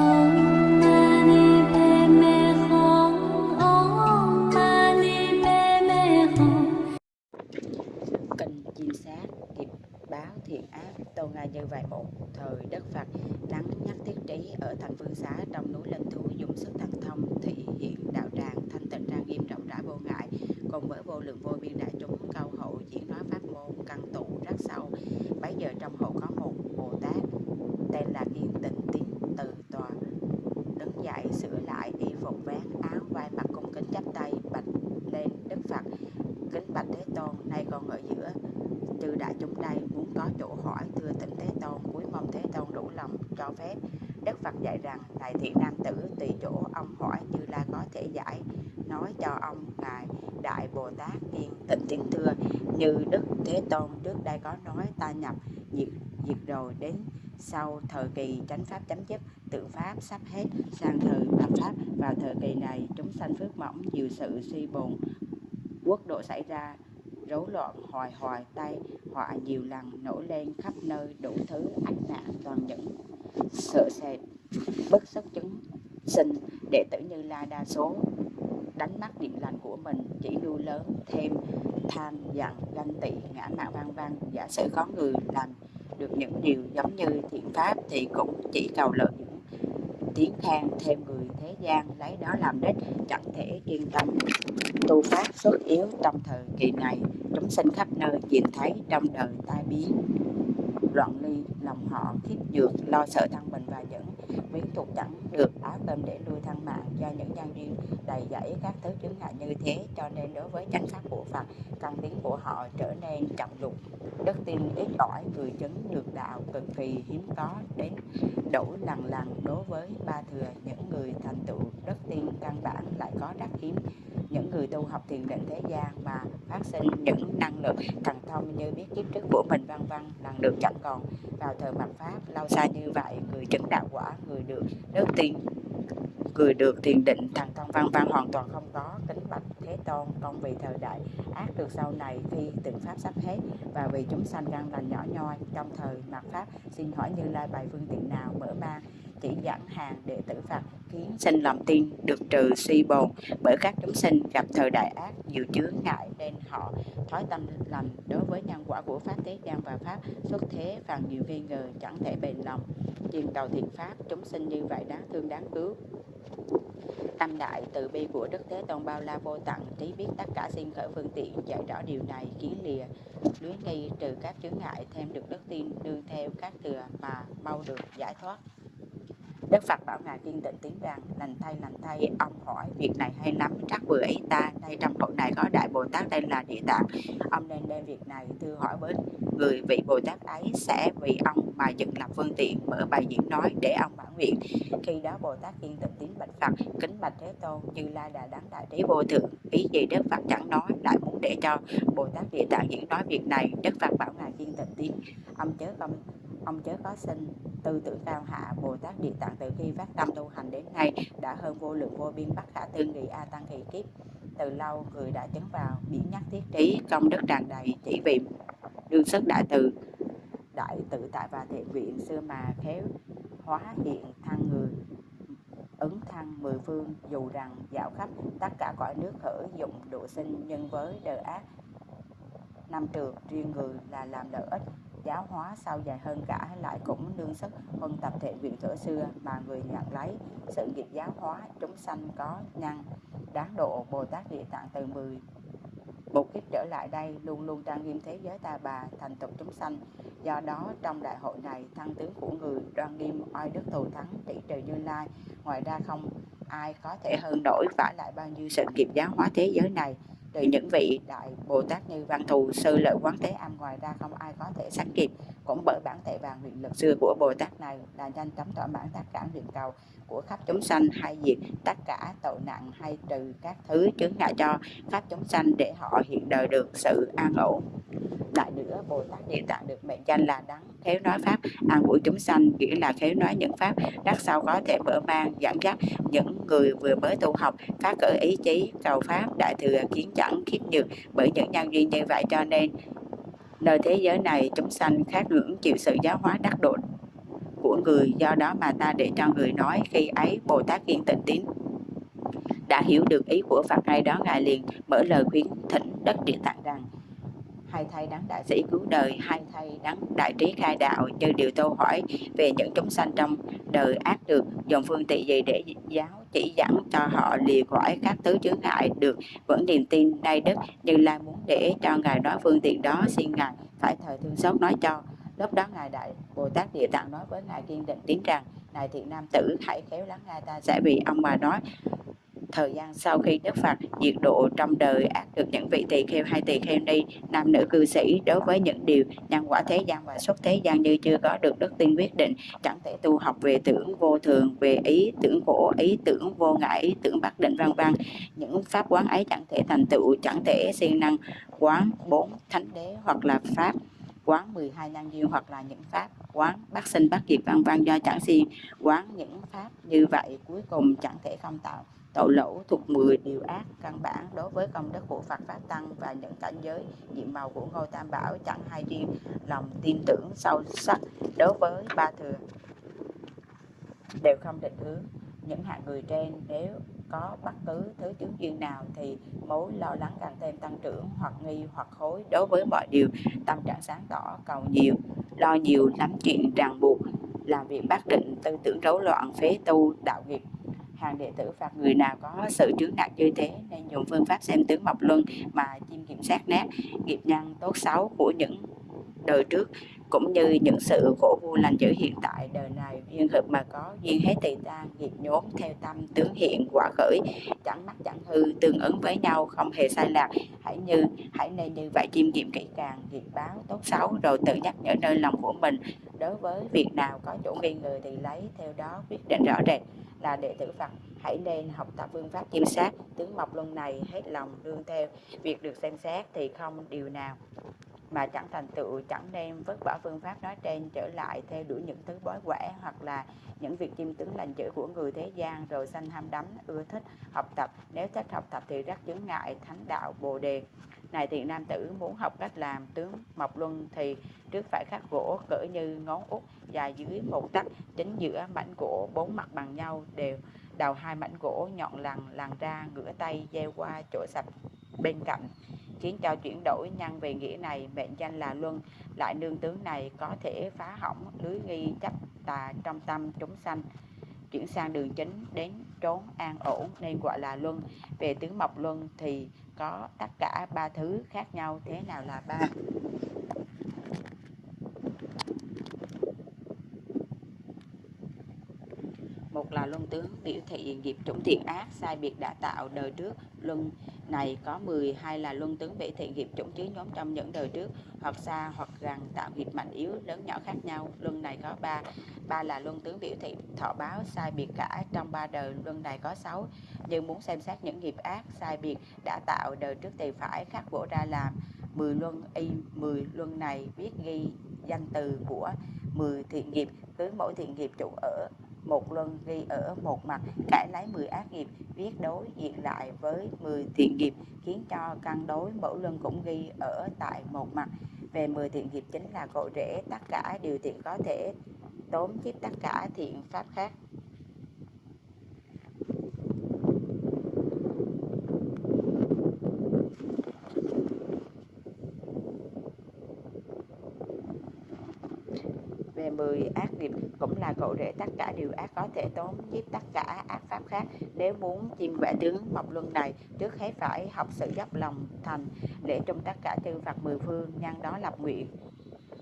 Oh. Đến sau thời kỳ chánh pháp, chấm dứt tự pháp sắp hết sang thời tam pháp. Vào thời kỳ này, chúng sanh phước mỏng, nhiều sự suy bồn, quốc độ xảy ra, rối loạn, hoài hoài tay, họa nhiều lần nổi lên khắp nơi, đủ thứ ách nạn toàn những sợ sệt, bất sức chứng sinh. Đệ tử như la đa số đánh mất điện lành của mình, chỉ lưu lớn thêm tham giận ganh tị, ngã mạn vang vang. Giả sử có người làm được những điều giống như thiện pháp thì cũng chỉ cầu lợi những tiếng khen thêm người thế gian lấy đó làm đích chẳng thể yên tâm tu pháp xuất yếu trong thời kỳ này. Chúng sinh khắp nơi nhìn thấy trong đời tai biến, loạn ly, lòng họ khiếp nhược, lo sợ thân mình và những miếng thuộc chẳng được áo cơm để nuôi thân mạng do những nhân duyên đầy dẫy các thứ chứng ngại như thế, cho nên đối với chánh pháp của Phật, căn tiếng của họ trở nên chậm lục đức tin ít ỏi, người chứng được đạo cực kỳ hiếm có, đến đủ lần lần. Đối với ba thừa, những người thành tựu, đức tin căn bản lại có rất hiếm. Những người tu học thiền định thế gian mà phát sinh những năng lượng thần thông như biết kiếp trước của mình, vân vân lần được chẳng còn. Vào thời mặt pháp, lâu xa như vậy, người chứng đạo quả, người được đức tin người được thiền định, thần thông văn văn hoàn toàn không có, kính bạch thế tôn. Con vì thời đại ác được sau này khi từng pháp sắp hết và vì chúng sanh đang lành nhỏ nhoi, trong thời mặt pháp xin hỏi như lai bài phương tiện nào mở mang chỉ dẫn hàng đệ tử Phật khiến sinh lòng tin được trừ suy bồn bởi các chúng sinh gặp thời đại ác, nhiều chướng ngại nên họ thói tâm lành. Đối với nhân quả của pháp thế gian và pháp xuất thế và nhiều nghi ngờ, chẳng thể bền lòng. Truyền cầu thiện pháp, chúng sinh như vậy đáng thương, đáng cứu. Tâm đại từ bi của đức thế tôn bao la vô tận, trí biết tất cả sinh khởi phương tiện, dạy rõ điều này, kiến lìa lưới nghi trừ các chướng ngại, thêm được đức tin đương theo các thừa mà mau được giải thoát. Đức Phật bảo Ngài kiên định tiếng rằng, lành thay lành thay, ông hỏi việc này hay lắm, chắc vừa ấy ta đây trong hội này có đại Bồ Tát đây là địa tạng. Ông nên đem việc này thư hỏi với người vị Bồ Tát ấy sẽ vì ông mà dựng lập phương tiện, mở bài diễn nói để ông bản nguyện. Khi đó Bồ Tát kiên định tiếng bạch Phật, kính bạch Thế Tôn, như lai đà đáng đại trí vô thượng. Ý gì Đức Phật chẳng nói, lại muốn để cho Bồ Tát địa tạng diễn nói việc này. Đức Phật bảo Ngài kiên định tiếng. Ông chớ không ông chớ có sinh tư tưởng cao hạ, Bồ Tát Địa Tạng từ khi phát tâm tu hành đến nay đã hơn vô lượng vô biên bất khả tư nghị a tăng kỳ kiếp. Từ lâu người đã chứng vào biển nhắc thiết trí công đức tràn đầy chỉ vì đương sức đại từ. Đại tự tại và thiện viện xưa mà khéo hóa hiện thăng người, ứng thăng mười phương. Dù rằng dạo khắp tất cả cõi nước khởi dụng độ sinh nhân với đời ác, năm trường riêng người là làm lợi ích giáo hóa sau dài hơn cả, lại cũng đương sức huân tập thể viện thuở xưa mà người nhận lấy. Sự nghiệp giáo hóa chúng sanh có nhân đáng độ Bồ Tát Địa Tạng từ 10 một kiếp trở lại đây, luôn luôn trang nghiêm thế giới ta bà, thành tục chúng sanh. Do đó, trong đại hội này, thăng tướng của người đoan nghiêm oai đức thù thắng trị trời như lai. Ngoài ra không ai có thể hơn nổi vả lại bao nhiêu sự nghiệp giáo hóa thế giới này từ những vị đại Bồ Tát như Văn Thù, Sư Lợi Quán Thế Âm ngoài ra không ai có thể sánh kịp. Cũng bởi bản thể vàng nguyện lực xưa của Bồ Tát này là nhanh chóng thỏa mãn tất cả nguyện cầu của khắp chúng sanh hay diệt tất cả tội nặng hay trừ các thứ chướng ngại cho khắp chúng sanh để họ hiện đời được sự an ổn. Lại nữa, Bồ Tát Địa Tạng được mệnh danh là đắng khéo nói pháp an ủi chúng sanh nghĩa là khéo nói những pháp đắc sau có thể mở mang dẫn dắt những người vừa mới tu học phát cỡ ý chí cầu pháp đại thừa kiến chẳng khiếp nhược bởi những nhân duyên như vậy cho nên nơi thế giới này chúng sanh khác ngưỡng chịu sự giáo hóa đắc độ của người, do đó mà ta để cho người nói khi ấy bồ tát kiên tịnh tín đã hiểu được ý của phật. Ngay đó ngài liền mở lời khuyến thỉnh đất địa tạng rằng hai thay đấng đại sĩ cứu đời, hai thay đấng đại trí khai đạo như điều tôi hỏi về những chúng sanh trong đời ác được dùng phương tiện gì để giáo chỉ dẫn cho họ lìa khỏi các thứ chướng ngại được, vẫn niềm tin nay đức. Như lai muốn để cho ngài nói phương tiện đó, xin ngài phải thời thương xót nói cho lúc đó ngài đại bồ tát địa tạng nói với ngài kiên định tiếng rằng ngài thiện nam tử, hãy khéo lắng nghe ta. Sẽ vì ông mà nói, thời gian sau khi Đức Phật diệt độ trong đời ác được những vị tỳ kheo hay tỳ kheo ni, nam nữ cư sĩ đối với những điều nhân quả thế gian và xuất thế gian như chưa có được đức tin quyết định, chẳng thể tu học về tưởng vô thường, về ý tưởng khổ, ý tưởng vô ngại ý tưởng bất định, vân vân. Những pháp quán ấy chẳng thể thành tựu, chẳng thể siêng năng quán bốn thánh đế hoặc là pháp quán 12 năng duyên hoặc là những pháp quán bát sinh bát diệt vân vân, do chẳng si. Quán những pháp như vậy cuối cùng chẳng thể không tạo. Tội lỗ thuộc 10 điều ác căn bản đối với công đức của Phật Pháp Tăng và những cảnh giới nhiệm màu của ngôi Tam Bảo chẳng hay riêng lòng tin tưởng sâu sắc đối với ba thừa. Đều không định hướng. Những hạng người trên nếu có bất cứ thứ chứng duyên nào thì mối lo lắng càng thêm tăng trưởng hoặc nghi hoặc hối đối với mọi điều. Tâm trạng sáng tỏ cầu nhiều, lo nhiều lắm chuyện ràng buộc, làm việc bác định, tư tưởng rối loạn, phế tu, đạo nghiệp. Hàng đệ tử phạt người nào có sự chướng nặng như thế nên dùng phương pháp xem tướng mộc luân mà chiêm kiểm sát nét nghiệp nhân tốt xấu của những đời trước cũng như những sự khổ vui lành dữ hiện tại đời này. Duyên hợp mà có duyên hết tỳ tan nghiệp nhốt theo tâm tướng hiện, quả khởi, chẳng mắc chẳng hư, tương ứng với nhau, không hề sai lạc. Hãy như, hãy nên như vậy chiêm nghiệm kỹ càng, nghiệp báo tốt xấu, rồi tự nhắc nhở nơi lòng của mình. Đối với việc nào có chỗ nghi ngờ thì lấy theo đó quyết định rõ rệt là đệ tử Phật. Hãy nên học tập phương pháp chiêm sát, tướng mộc luân này hết lòng đương theo. Việc được xem xét thì không điều nào mà chẳng thành tựu, chẳng đem vứt bỏ phương pháp nói trên, trở lại theo đuổi những thứ bói quẻ hoặc là những việc chiêm tướng lành chữ của người thế gian rồi sanh ham đắm, ưa thích học tập. Nếu thích học tập thì rất chướng ngại thánh đạo bồ đề. Này thiện nam tử, muốn học cách làm tướng mộc luân thì trước phải khắc gỗ, cỡ như ngón út, dài dưới một tấc chính giữa mảnh gỗ bốn mặt bằng nhau, đều đầu hai mảnh gỗ nhọn lằn lằn ra ngửa tay, gieo qua chỗ sạch bên cạnh khiến cho chuyển đổi nhân về nghĩa này, mệnh danh là luân. Lại nương tướng này có thể phá hỏng lưới nghi chấp tà trong tâm chúng sanh. Chuyển sang đường chính, đến trốn an ổn nên gọi là luân. Về tướng mộc luân thì có tất cả ba thứ khác nhau, thế nào là ba? Một là luân tướng, biểu thị nghiệp chủng thiện ác, sai biệt đã tạo đời trước. Luân này có 10 hay là luân tướng biểu thị nghiệp chủng chứa nhóm trong những đời trước. Hoặc xa hoặc gần tạo nghiệp mạnh yếu, lớn nhỏ khác nhau. Luân này có ba ba là luân tướng biểu thị thọ báo, sai biệt cả. Trong ba đời, luân này có sáu. Nhưng muốn xem xét những nghiệp ác, sai biệt đã tạo đời trước thì phải khắc bổ ra làm 10 luân y 10 luân này viết ghi danh từ của 10 thiện nghiệp. Cứ mỗi thiện nghiệp chủ ở một luân ghi ở một mặt cải lấy 10 ác nghiệp, viết đối diện lại với 10 thiện nghiệp, khiến cho căn đối mẫu luân cũng ghi ở tại một mặt. Về 10 thiện nghiệp chính là cội rễ tất cả điều thiện có thể tốn giúp tất cả thiện pháp khác. Về 10 ác cũng là cội rễ tất cả điều ác có thể tốn giúp tất cả ác pháp khác. Nếu muốn chiêm vẽ tướng mộc luân này, trước hết phải học sự dốc lòng thành để trong tất cả chư Phật mười phương, nhân đó lập nguyện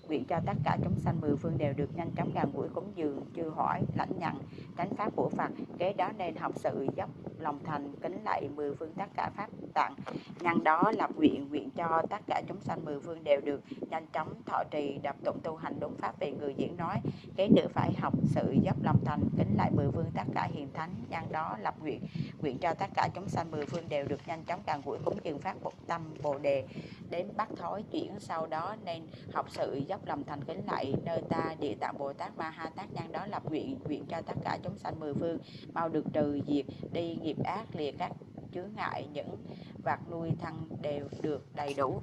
nguyện cho tất cả chúng sanh mười phương đều được nhanh chóng gần gũi cúng dường, chư hỏi, lãnh nhận chánh pháp của Phật. Kế đó nên học sự dốc lòng thành, kính lạy mười phương tất cả pháp tạng. Nhân đó lập nguyện nguyện cho tất cả chúng sanh mười phương đều được nhanh chóng thọ trì đập tụng tu hành đúng pháp về người diễn nói. Kế nữa phải học sự dốc lòng thành, kính lại mười phương tất cả hiền thánh. Nhân đó lập nguyện nguyện cho tất cả chúng sanh mười phương đều được nhanh chóng gần gũi cúng dường pháp một tâm bồ đề. Đến bắt thói chuyển sau đó nên học sự dốc lòng thành kính lại nơi ta địa tạng bồ tát ma ha tát nhân đó lập nguyện nguyện cho tất cả chúng sanh mười phương mau được trừ diệt đi nghiệp ác, lìa các chướng ngại, những vạt nuôi thân đều được đầy đủ.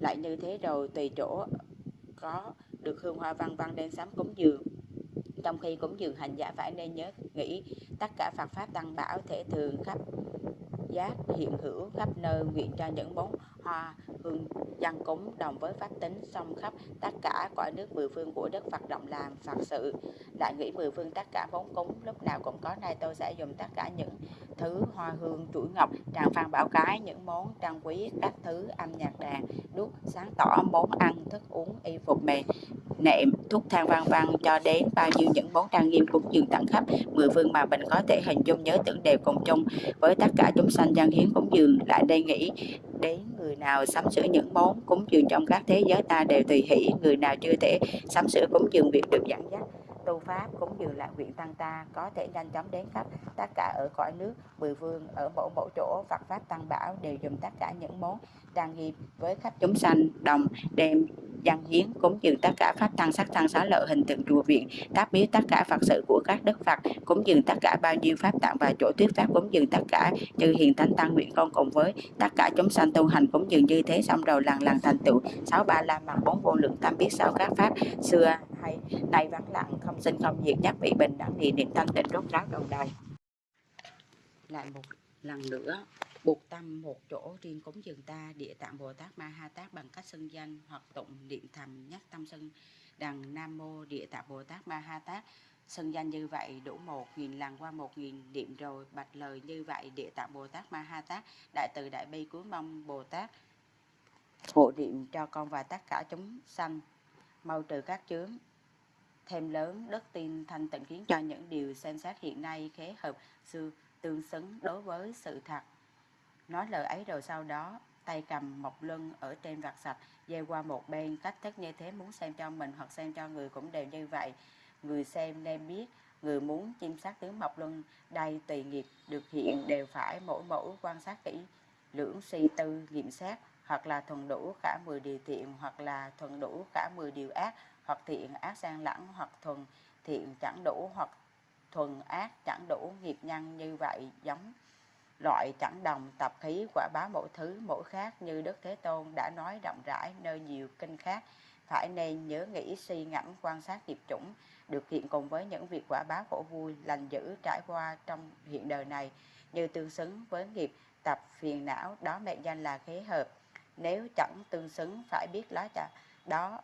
Lại như thế rồi tùy chỗ có được hương hoa văn văn đem sám cúng dường. Trong khi cúng dường hành giả phải nên nhớ nghĩ tất cả Phật pháp tăng bảo thể thường khắp giác hiện hữu khắp nơi nguyện cho những bốn hoa hương dân cúng đồng với pháp tính song khắp tất cả cõi nước mười phương của Đức Phật động làm Phật sự. Lại nghĩ mười phương tất cả vốn cúng, lúc nào cũng có nay tôi sẽ dùng tất cả những thứ hoa hương chuỗi ngọc, tràng phan bảo cái, những món trang quý, các thứ âm nhạc đàn, đuốc, sáng tỏ, món ăn, thức uống, y phục mềm, nệm, thuốc thang vang vang cho đến bao nhiêu những món trang nghiêm cúng dường tận khắp mười phương mà mình có thể hình dung nhớ tưởng đều cùng chung. Với tất cả chúng sanh dân hiến cúng dường lại đây nghĩ đến người nào sắm sửa những món cúng dường trong các thế giới ta đều tùy hỷ, người nào chưa thể sắm sửa cúng dường việc được dẫn dắt. Tu pháp cúng dường lại nguyện tăng ta, có thể nhanh chóng đến khắp tất cả ở cõi nước, mười phương ở mỗi mỗi chỗ, Phật pháp tăng bảo đều dùng tất cả những món trang hiệp với khắp chúng sanh đồng đem dân hiến cúng dường tất cả pháp tăng sắc tăng xá lợi hình tượng chùa viện tác biếu tất cả phật sự của các đức phật, cúng dường tất cả bao nhiêu pháp tạng và chỗ thuyết pháp cúng dường tất cả chư hiền thánh tăng nguyện con cùng với tất cả chúng sanh tu hành cúng dường như thế xong rồi lần lần thành tựu. Sáu ba la mật, bốn vô lượng tâm biết sau các pháp, xưa hay nay vắng lặng, không sinh không diệt, nhất vị bình đẳng thì niệm thanh tịnh rốt ráo đầu đời. Lại một lần nữa buộc tâm một chỗ riêng cúng dường ta, địa tạng bồ tát ma ha tát bằng cách xưng danh hoặc tụng niệm thầm nhắc tâm sân đằng nam mô địa tạng bồ tát ma ha tát. Xưng danh như vậy đủ một nghìn lần qua một nghìn niệm rồi, bạch lời như vậy địa tạng bồ tát ma ha tát, đại từ đại bi cuối mong bồ tát. Hộ niệm cho con và tất cả chúng sanh, mau trừ các chướng, thêm lớn đức tin thanh tịnh khiến cho những điều xem xét hiện nay khế hợp, xưa tương xứng đối với sự thật nói lời ấy rồi sau đó, tay cầm mộc lưng ở trên vạt sạch, dây qua một bên, cách thức như thế muốn xem cho mình hoặc xem cho người cũng đều như vậy. Người xem nên biết, người muốn chiêm sát tướng mộc luân đây tùy nghiệp, được hiện đều phải mỗi mẫu quan sát kỹ, lưỡng suy tư, nghiệm xét, hoặc là thuần đủ cả 10 điều thiện, hoặc là thuần đủ cả 10 điều ác, hoặc thiện ác sang lẫn, hoặc thuần thiện chẳng đủ, hoặc thuần ác chẳng đủ, nghiệp nhân như vậy, giống loại chẳng đồng, tập khí, quả báo mỗi thứ, mỗi khác như Đức Thế Tôn đã nói rộng rãi nơi nhiều kinh khác. Phải nên nhớ nghĩ, suy ngẫm, quan sát nghiệp chủng. Được hiện cùng với những việc quả báo khổ vui, lành dữ, trải qua trong hiện đời này như tương xứng với nghiệp, tập phiền não, đó mệnh danh là khế hợp. Nếu chẳng tương xứng, phải biết lá chả đó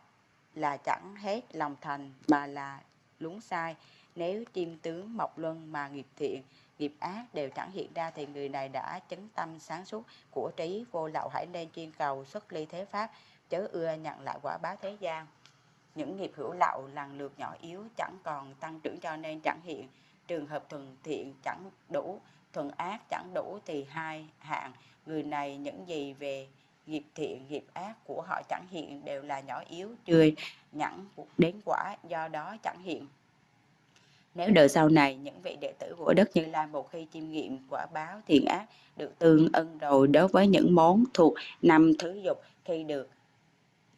là chẳng hết lòng thành mà là lúng sai. Nếu chim tướng mọc luân mà nghiệp thiện nghiệp ác đều chẳng hiện ra thì người này đã chứng tâm sáng suốt, của trí vô lậu hãy nên chuyên cầu xuất ly thế pháp, chớ ưa nhận lại quả báo thế gian. Những nghiệp hữu lậu lần lượt nhỏ yếu chẳng còn tăng trưởng cho nên chẳng hiện. Trường hợp thuần thiện chẳng đủ, thuần ác chẳng đủ thì hai hạng. Người này những gì về nghiệp thiện, nghiệp ác của họ chẳng hiện đều là nhỏ yếu, chưa nhẫn đến quả, do đó chẳng hiện nếu đời sau này những vị đệ tử của Đức Như Lai một khi chiêm nghiệm quả báo thiện ác được tương ân rồi đối với những món thuộc năm thứ dục, khi được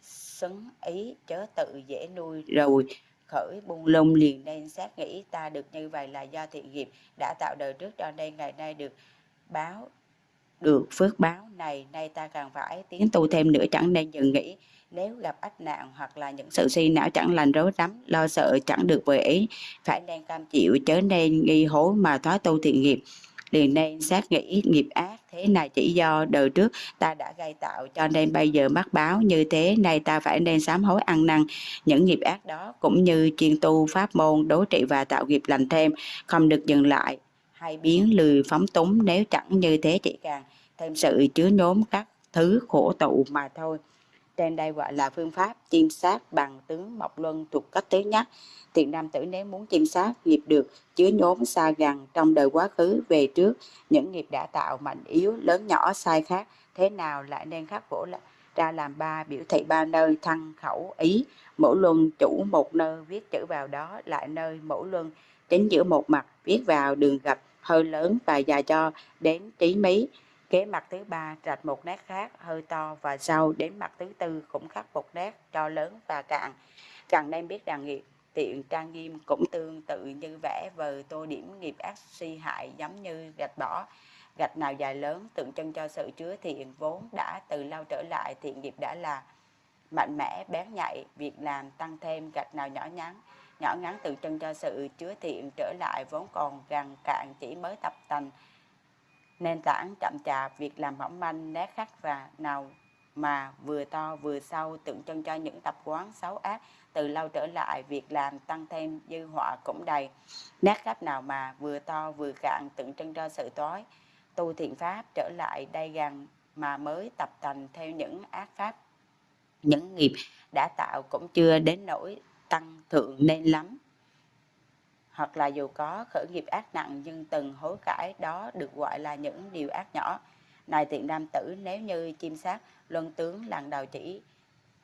xứng ý chớ tự dễ nuôi rồi khởi buông lung liền nên xác nghĩ ta được như vậy là do thiện nghiệp đã tạo đời trước cho nên ngày nay được báo được phước báo này, nay ta càng phải tiến tu thêm nữa, chẳng nên dừng nghỉ nếu gặp ách nạn hoặc là những sự suy não chẳng lành rối rắm, lo sợ chẳng được vừa ý, phải nên cam chịu, chớ nên nghi hối mà thoái tu thiện nghiệp. Liền nên xác nghĩ nghiệp ác thế này chỉ do đời trước ta đã gây tạo, cho nên bây giờ mắc báo như thế, nay ta phải nên sám hối ăn năn. Những nghiệp ác đó cũng như chuyên tu pháp môn đối trị và tạo nghiệp lành thêm, không được dừng lại hay biến lười phóng túng, nếu chẳng như thế chỉ càng thêm sự chứa nhóm các thứ khổ tụ mà thôi. Trên đây gọi là phương pháp chiêm sát bằng tướng mộc luân thuộc cách thứ nhất. Thiện nam tử nếu muốn chiêm sát nghiệp được chứa nhóm xa gần trong đời quá khứ về trước, những nghiệp đã tạo mạnh yếu, lớn nhỏ, sai khác, thế nào lại nên khắc phổ ra làm ba biểu thị ba nơi thân khẩu ý. Mỗi luân chủ một nơi viết chữ vào đó, lại nơi mỗi luân chính giữa một mặt viết vào đường gạch hơi lớn và dài cho đến trí mí kế mặt thứ ba rạch một nét khác, hơi to và sâu. Đến mặt thứ tư cũng khắc một nét cho lớn và cạn. Càng nên biết rằng nghiệp tiện trang nghiêm cũng tương tự như vẽ vờ tô điểm nghiệp ác suy hại giống như gạch bỏ. Gạch nào dài lớn, tượng trưng cho sự chứa thiện vốn đã từ lâu trở lại, thiện nghiệp đã là mạnh mẽ, bén nhạy. Việc làm tăng thêm gạch nào nhỏ nhắn, nhỏ ngắn tượng trưng cho sự chứa thiện trở lại vốn còn gần cạn chỉ mới tập tành nền tảng chậm chạp, việc làm mỏng manh nét khắc và nào mà vừa to vừa sâu tượng trưng cho những tập quán xấu ác. Từ lâu trở lại, việc làm tăng thêm dư họa cũng đầy. Nét khắc nào mà vừa to vừa cạn tượng trưng cho sự tối. Tu thiện pháp trở lại đây gần mà mới tập thành theo những ác pháp. Những nghiệp đã tạo cũng chưa đến nỗi tăng thượng nên lắm hoặc là dù có khởi nghiệp ác nặng nhưng từng hối cải đó được gọi là những điều ác nhỏ. Này tiện nam tử nếu như chim sát luân tướng lần đầu chỉ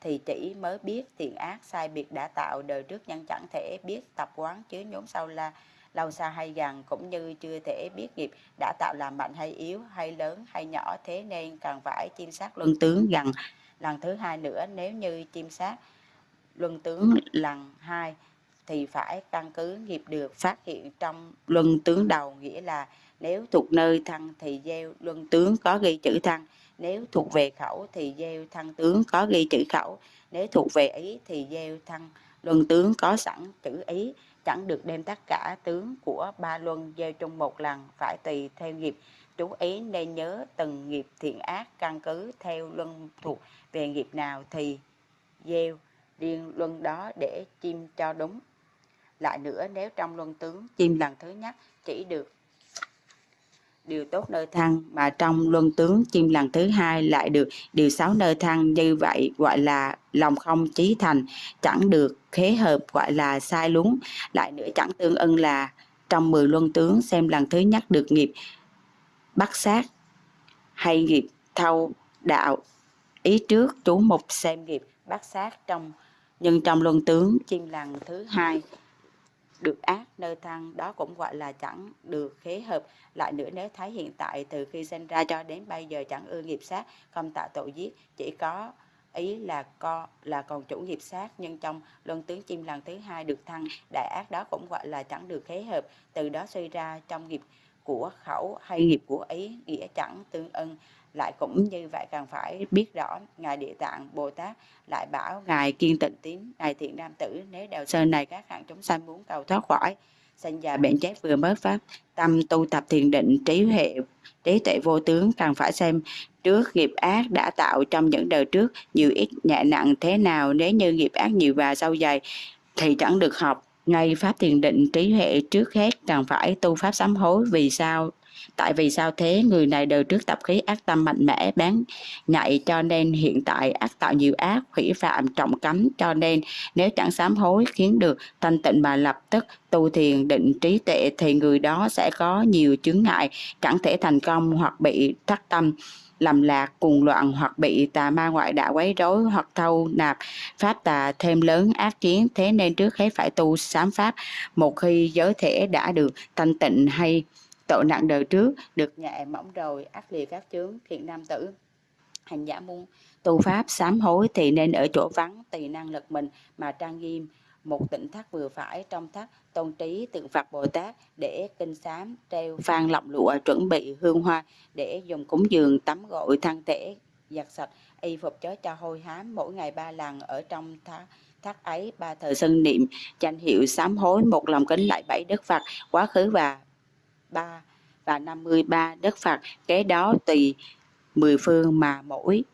thì chỉ mới biết thiện ác sai biệt đã tạo đời trước nhân chẳng thể biết tập quán chứa nhóm sau là lâu xa hay gần cũng như chưa thể biết nghiệp đã tạo làm mạnh hay yếu hay lớn hay nhỏ thế nên cần phải chim sát luân tướng gần. lần thứ hai nữa nếu như chim sát luân tướng lần hai thì phải căn cứ nghiệp được phát hiện trong luân tướng đầu, nghĩa là nếu thuộc nơi thân thì gieo luân tướng có ghi chữ thân, nếu thuộc về khẩu thì gieo thân tướng có ghi chữ khẩu, nếu thuộc về ý thì gieo thân luân tướng có sẵn chữ ý, chẳng được đem tất cả tướng của ba luân gieo chung một lần, phải tùy theo nghiệp chú ý nên nhớ từng nghiệp thiện ác căn cứ theo luân thuộc về nghiệp nào thì gieo riêng luân đó để chim cho đúng lại nữa nếu trong luân tướng chim lần thứ nhất chỉ được điều tốt nơi thăng mà trong luân tướng chim lần thứ hai lại được điều sáu nơi thăng như vậy gọi là lòng không trí thành chẳng được khế hợp gọi là sai lúng lại nữa chẳng tương ưng là trong mười luân tướng xem lần thứ nhất được nghiệp bắt sát hay nghiệp thâu đạo. Ý trước chú mục xem nghiệp bắt sát trong nhưng trong luân tướng chim lần thứ hai được ác nơi thăng đó cũng gọi là chẳng được khế hợp. Lại nữa, nếu thấy hiện tại từ khi sinh ra cho đến bây giờ chẳng ưa nghiệp sát, không tạo tội giết, chỉ có ý là co, là còn chủ nghiệp sát, nhưng trong luân tướng chim lần thứ hai được thăng, đại ác đó cũng gọi là chẳng được khế hợp. Từ đó suy ra trong nghiệp của khẩu hay nghiệp của ý, nghĩa chẳng tương ưng lại cũng như vậy cần phải biết rõ, ngài địa tạng, bồ tát lại bảo ngài kiên tịnh tín, ngài thiện nam tử, nếu đèo sơn này các hạng chúng sanh muốn cầu thoát khỏi, sinh già bệnh chết vừa mới pháp tâm tu tập thiền định, trí hệ trí tuệ vô tướng, cần phải xem trước nghiệp ác đã tạo trong những đời trước nhiều ít nhẹ nặng thế nào. Nếu như nghiệp ác nhiều và sâu dày thì chẳng được học. Ngay pháp thiền định, trí hệ trước hết cần phải tu pháp sám hối vì sao? Tại vì sao thế? Người này đời trước tập khí ác tâm mạnh mẽ, bán nhạy cho nên hiện tại ác tạo nhiều ác, hủy phạm trọng cấm, cho nên nếu chẳng sám hối khiến được thanh tịnh mà lập tức tu thiền định trí tệ thì người đó sẽ có nhiều chướng ngại, chẳng thể thành công hoặc bị thất tâm, lầm lạc, cuồng loạn hoặc bị tà ma ngoại đạo quấy rối hoặc thâu nạp pháp tà thêm lớn ác kiến. Thế nên trước hết phải tu sám pháp một khi giới thể đã được thanh tịnh hay tội nặng đời trước, được nhẹ mỏng rồi, ác liệt các chướng, thiện nam tử. Hành giả muốn tu pháp sám hối thì nên ở chỗ vắng tùy năng lực mình mà trang nghiêm. Một tỉnh thất vừa phải, trong thất tôn trí tượng Phật Bồ Tát để kinh sám, treo phan lọng lụa, chuẩn bị hương hoa để dùng cúng dường tắm gội thân thể giặt sạch, y phục chớ cho hôi hám. Mỗi ngày ba lần ở trong thác thác ấy, ba thời sân niệm danh hiệu sám hối, một lòng kính lại bảy đức Phật, quá khứ và ba và 53 đất Phật, kế đó tùy mười phương mà mỗi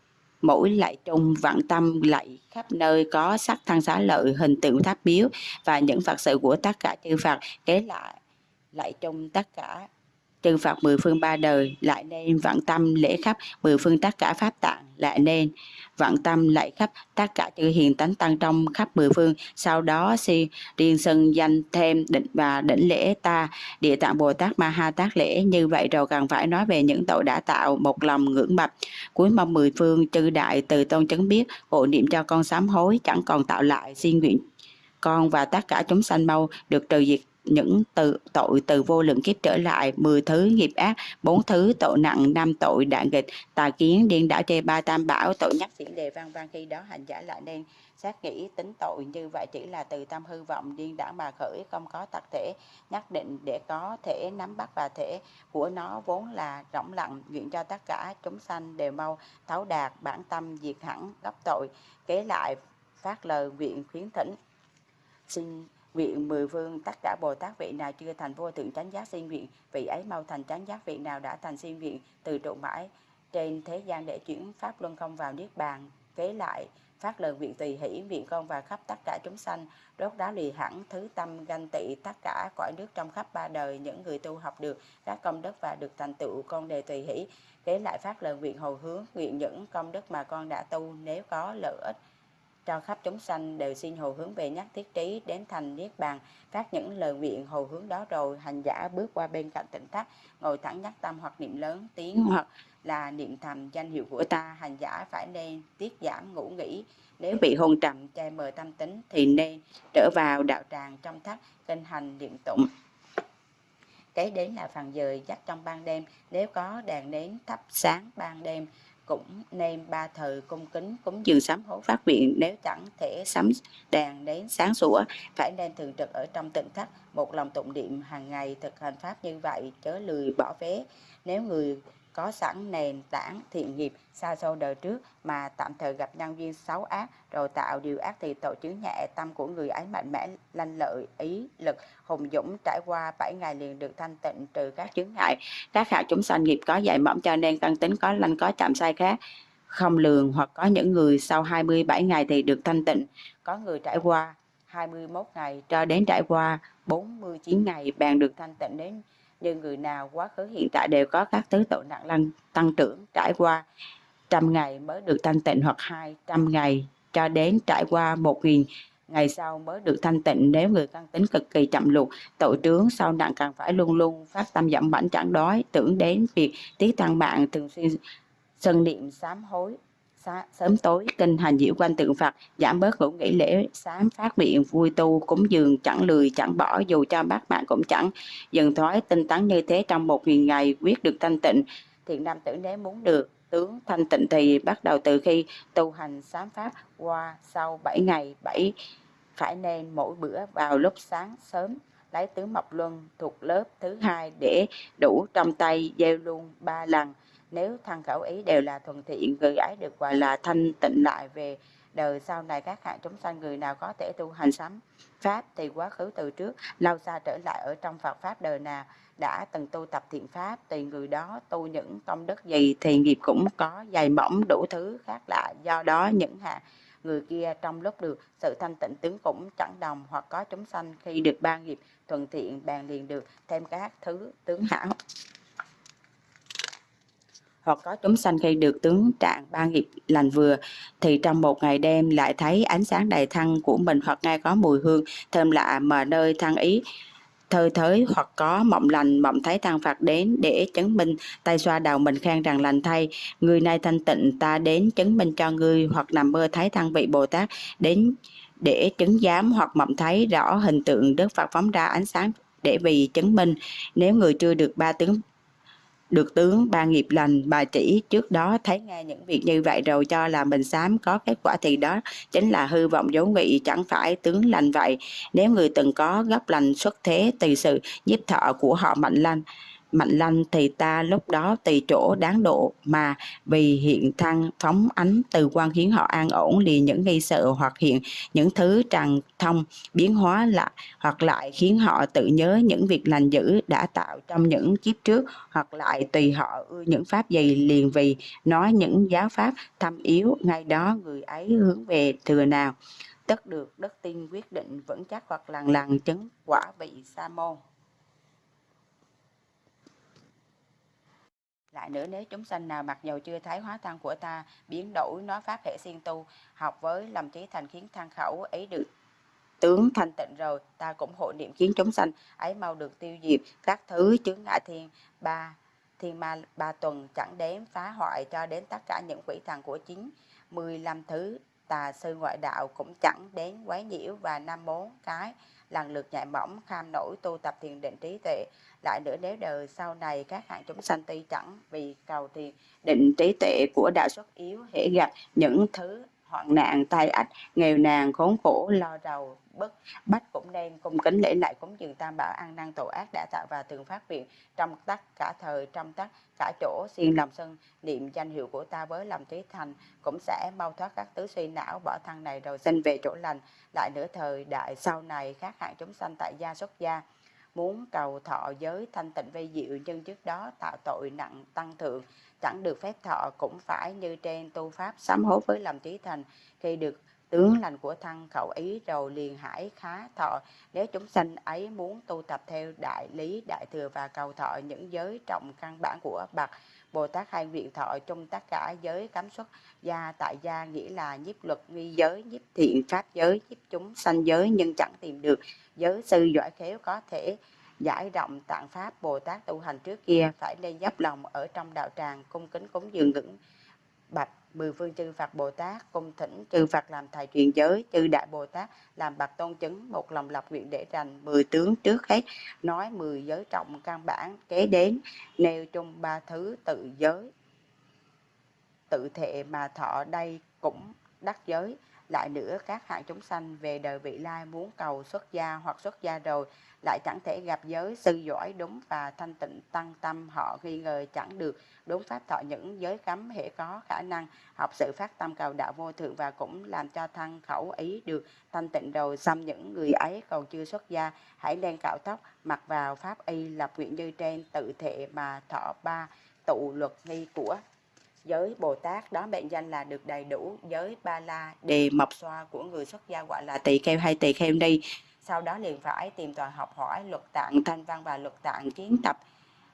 mỗi lại trung vạn tâm lại khắp nơi có sắc thân xá lợi hình tượng tháp biếu và những Phật sự của tất cả chư Phật. Kế lại lại trung tất cả chư Phật mười phương ba đời, lại nên vạn tâm lễ khắp mười phương tất cả pháp tạng, lại nên vạn tâm lại khắp tất cả chư hiền tánh tăng trong khắp mười phương. Sau đó si riêng sân danh thêm định và đỉnh lễ ta, địa tạng bồ tát ma ha tát lễ. Như vậy rồi cần phải nói về những tội đã tạo một lòng ngưỡng mập cuối mong mười phương, chư đại từ tôn chấn biết, hộ niệm cho con sám hối, chẳng còn tạo lại xin nguyện con và tất cả chúng sanh mau được trừ diệt những từ, tội từ vô lượng kiếp trở lại 10 thứ nghiệp ác, bốn thứ tội nặng, năm tội đạn nghịch. Tà kiến, điên đảo, chê ba tam bảo, tội nhắc tiễn đề văn văn khi đó hành giả lại nên xác nghĩ tính tội như vậy chỉ là từ tâm hư vọng, điên đảo mà khởi, không có tật thể. Nhất định để có thể nắm bắt và thể của nó vốn là rỗng lặng, nguyện cho tất cả chúng sanh đều mau thấu đạt bản tâm diệt hẳn gấp tội, kế lại phát lời nguyện khuyến thỉnh. Xin Nguyện mười phương tất cả Bồ Tát vị nào chưa thành vô thượng chánh giác sinh nguyện, vị ấy mau thành chánh giác vị nào đã thành sinh nguyện, từ trụ mãi trên thế gian để chuyển pháp luân không vào niết bàn, kế lại phát lời nguyện tùy hỷ nguyện con và khắp tất cả chúng sanh đốt đá lì hẳn thứ tâm ganh tị tất cả cõi nước trong khắp ba đời những người tu học được các công đức và được thành tựu con đề tùy hỷ kế lại phát lời nguyện hồi hướng nguyện những công đức mà con đã tu nếu có lợi ích cho khắp chúng sanh đều xin hồi hướng về nhắc thiết trí đến thành niết bàn phát những lời nguyện hồi hướng đó rồi hành giả bước qua bên cạnh tỉnh thất ngồi thẳng nhắc tâm hoặc niệm lớn tiếng hoặc là niệm thầm danh hiệu của ta. Hành giả phải nên tiết giảm ngủ nghỉ. Nếu bị hôn trầm che mờ tâm tính thì nên trở vào đạo tràng trong thất kinh hành niệm tụng. Kế đến là phần giờ dắt trong ban đêm. Nếu có đèn nến thắp sáng ban đêm cũng nên ba thời cung kính cúng dường sám hối phát nguyện nếu chẳng thể sắm đèn đến sáng sủa phải nên thường trực ở trong tỉnh thất một lòng tụng niệm hàng ngày thực hành pháp như vậy chớ lười bỏ vé nếu người có sẵn nền tảng thiện nghiệp xa xôi đời trước mà tạm thời gặp nhân viên xấu ác, rồi tạo điều ác thì tội chứng nhẹ tâm của người ấy mạnh mẽ, lanh lợi, ý lực, hùng dũng, trải qua 7 ngày liền được thanh tịnh trừ các chứng ngại. Các hạ chúng sanh nghiệp có dạy mỏng cho nên căn tính có lanh có chạm sai khác, không lường hoặc có những người sau 27 ngày thì được thanh tịnh. Có người trải qua 21 ngày cho đến trải qua 49 ngày bèn được thanh tịnh đến nhưng người nào quá khứ, hiện tại đều có các tứ tội nặng lăng tăng trưởng, trải qua trăm ngày mới được thanh tịnh hoặc hai trăm ngày cho đến trải qua một nghìn ngày sau mới được thanh tịnh. Nếu người căn tính cực kỳ chậm lụt tội trướng sau nặng càng phải luôn luôn phát tâm giảm bảnh chẳng đói. Tưởng đến việc tí tăng mạng thường xuyên sân niệm sám hối sớm tối, kinh hành diệu quanh tượng Phật, giảm bớt ngủ nghỉ lễ sám phát nguyện vui tu, cúng dường chẳng lười, chẳng bỏ, dù cho bác bạn cũng chẳng dần thoái, tinh tấn như thế trong một nghìn ngày, quyết được thanh tịnh. Thiện nam tử nếu muốn được, tướng thanh tịnh thì bắt đầu từ khi tu hành sám pháp qua sau 7 ngày 7 phải nên mỗi bữa vào lúc sáng sớm, lấy tướng mộc luân thuộc lớp thứ hai để đủ trong tay, gieo luôn ba lần nếu thân khẩu ý đều là thuần thiện, người ấy được gọi là thanh tịnh lại về đời sau này, các hạng chúng sanh người nào có thể tu hành sám pháp thì quá khứ từ trước, lâu xa trở lại ở trong Phật pháp đời nào đã từng tu tập thiện pháp tùy người đó tu những công đức gì thì nghiệp cũng có, dày mỏng đủ thứ khác lạ. Do đó những hạng người kia trong lúc được sự thanh tịnh tướng cũng chẳng đồng hoặc có chúng sanh khi được ba nghiệp thuận thiện bèn liền được, thêm các thứ tướng hảo hoặc có chúng sanh khi được tướng trạng ba nghiệp lành vừa, thì trong một ngày đêm lại thấy ánh sáng đầy thân của mình hoặc nghe có mùi hương thơm lạ mà nơi thân ý thơ thới hoặc có mộng lành, mộng thấy tăng Phật đến để chứng minh tay xoa đầu mình khen rằng lành thay. Người nay thanh tịnh, ta đến chứng minh cho ngươi hoặc nằm mơ thấy tăng vị Bồ Tát đến để chứng giám hoặc mộng thấy rõ hình tượng Đức Phật phóng ra ánh sáng để vì chứng minh. Nếu người chưa được ba tướng được tướng, ba nghiệp lành bà chỉ. Trước đó thấy nghe những việc như vậy rồi cho là mình sám có kết quả thì đó chính là hư vọng dấu nghị. Chẳng phải tướng lành vậy. Nếu người từng có gấp lành xuất thế, từ sự nhiếp thọ của họ mạnh lanh mạnh lanh thì ta lúc đó tùy chỗ đáng độ mà vì hiện thăng phóng ánh từ quan khiến họ an ổn liền những nghi sợ hoặc hiện những thứ tràn thông biến hóa lại hoặc lại khiến họ tự nhớ những việc lành dữ đã tạo trong những kiếp trước hoặc lại tùy họ ưa những pháp gì liền vì nói những giáo pháp thâm yếu. Ngay đó người ấy hướng về thừa nào? Tất được đất tin quyết định vững chắc hoặc lần lần chứng quả vị sa môn. Lại nữa. Nếu chúng sanh nào mặc dầu chưa thấy hóa thân của ta, biến đổi nó pháp hệ siêng tu, học với lòng trí thành khiến thân khẩu ấy được tướng thanh tịnh rồi, ta cũng hộ niệm khiến chúng sanh. Ấy mau được tiêu diệt các thứ chướng ngại thiên, ba, thiên ma, ba tuần chẳng đếm phá hoại cho đến tất cả những quỷ thần của chính 15 thứ tà sư ngoại đạo cũng chẳng đến quấy nhiễu và năm bốn cái. Lần lượt nhạy mỏng kham nổi, tu tập thiền định trí tuệ. Lại nữa nếu đời sau này các hạng chúng sanh tuy chẳng vì cầu thiền định trí tuệ của đạo xuất yếu, hễ gặp những thứ hoạn nạn, tai ách, nghèo nàn, khốn khổ, lo đầu bất bách cũng nên cung kính lễ lại cúng dường tam bảo an năng tổ ác đã tạo và thường phát nguyện trong tất cả thời, trong tất cả chỗ. Xiên lòng sân niệm danh hiệu của ta với lòng trí thành cũng sẽ mau thoát các tứ suy não, bỏ thân này rồi sinh về chỗ lành. Lại nửa thời đại sau này, khác hạng chúng sanh tại gia xuất gia muốn cầu thọ giới thanh tịnh vây diệu, nhưng trước đó tạo tội nặng tăng thượng, chẳng được phép thọ cũng phải như trên tu pháp sám hối với lòng trí thành. Khi được tướng lành của thân khẩu ý rồi liền hải khá thọ. Nếu chúng sanh ấy muốn tu tập theo đại lý, đại thừa và cầu thọ những giới trọng căn bản của bậc Bồ Tát hay nguyện thọ trong tất cả giới cấm xuất gia tại gia nghĩa là nhiếp luật nghi giới, nhiếp thiện pháp giới, nhiếp chúng sanh giới, nhưng chẳng tìm được. Giới sư giỏi khéo có thể giải rộng tạng pháp Bồ Tát tu hành trước kia, phải nên dốc lòng ở trong đạo tràng, cung kính cúng dường ngưỡng bạch mười phương chư Phật Bồ Tát cung thỉnh chư Phật làm thầy truyền giới, chư Đại Bồ Tát làm bậc tôn chứng, một lòng lập nguyện để rành mười tướng trước hết, nói mười giới trọng căn bản, kế đến, nêu chung ba thứ tự giới. Tự thệ mà thọ đây cũng đắc giới. Lại nữa, các hạng chúng sanh về đời vị lai muốn cầu xuất gia hoặc xuất gia rồi lại chẳng thể gặp giới sư giỏi đúng và thanh tịnh tăng tâm. Họ nghi ngờ chẳng được, đúng pháp thọ những giới cấm hệ có khả năng học sự phát tâm cầu đạo vô thượng và cũng làm cho thân khẩu ý được. Thanh tịnh rồi xăm những người ấy còn chưa xuất gia, hãy nên cạo tóc, mặc vào pháp y lập nguyện như trên tự thệ mà thọ ba tụ luật nghi của giới Bồ Tát. Đó mệnh danh là được đầy đủ giới ba la đề mộc xoa của người xuất gia gọi là tỳ kheo hay tỳ kheo ni sau đó liền phải tìm tòi học hỏi luật tạng thanh văn và luật tạng kiến tập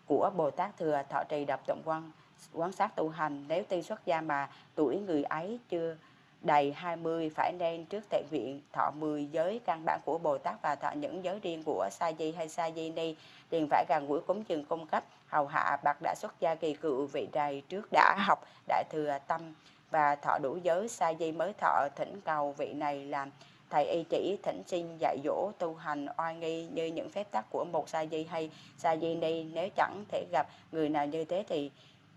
của Bồ Tát thừa thọ trì đập tụng quan quán sát tu hành. Nếu tuy xuất gia mà tuổi người ấy chưa đầy 20 phải nên trước tệ nguyện thọ 10 giới căn bản của Bồ Tát và thọ những giới riêng của Sa Di hay Sa Di Ni liền phải gần gũi cúng dường cung cấp hầu hạ bậc đã xuất gia kỳ cựu vị đầy trước đã học đại thừa tâm và thọ đủ giới. Sa Di mới thọ thỉnh cầu vị này làm thầy y chỉ thỉnh xin dạy dỗ tu hành oai nghi như những phép tắc của một sa di hay sa di ni. Nếu chẳng thể gặp người nào như thế thì